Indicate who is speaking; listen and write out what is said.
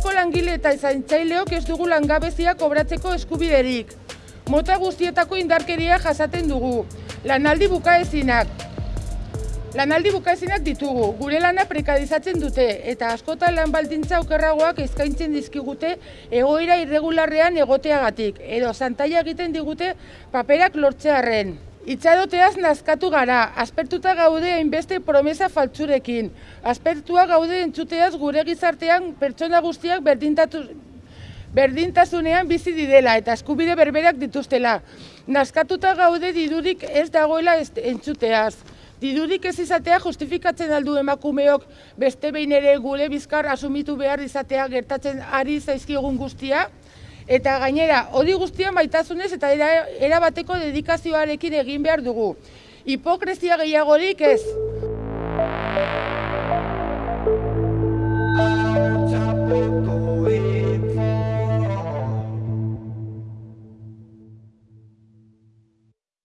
Speaker 1: langile eta zaintzaileok ez dugu langabezia kobratzeko eskubiderik. Mota guztietako indarkeria jasaten dugu. Lanaldi bukaezinak. Lanaldi bukaezinak ditugu. Gure lana prekadizatzen dute eta askotan lan baldintza okerragoak eskaintzen dizkigute egoera irregularrean egoteagatik edo santaia egiten digute paperak lortzearren. Itxadoteaz nazkatu gara, aspertuta gaude hainbeste promesa faltzurekin. Aspertua gaude entzuteaz gure gizartean pertsona guztiak berdintatu, berdintasunean bizi didela eta eskubide berberak dituztela. Nazkatuta gaude didurik ez dagoela entzuteaz. Didurik ez izatea justifikatzen aldu emakumeok beste behin ere gure bizkar asumitu behar izatea gertatzen ari zaizkigun guztia. Eta gainera, hori guztia maitasunez eta era, erabateko dedikazioarekin egin behar dugu. Hipokrezia gehiagorik ez.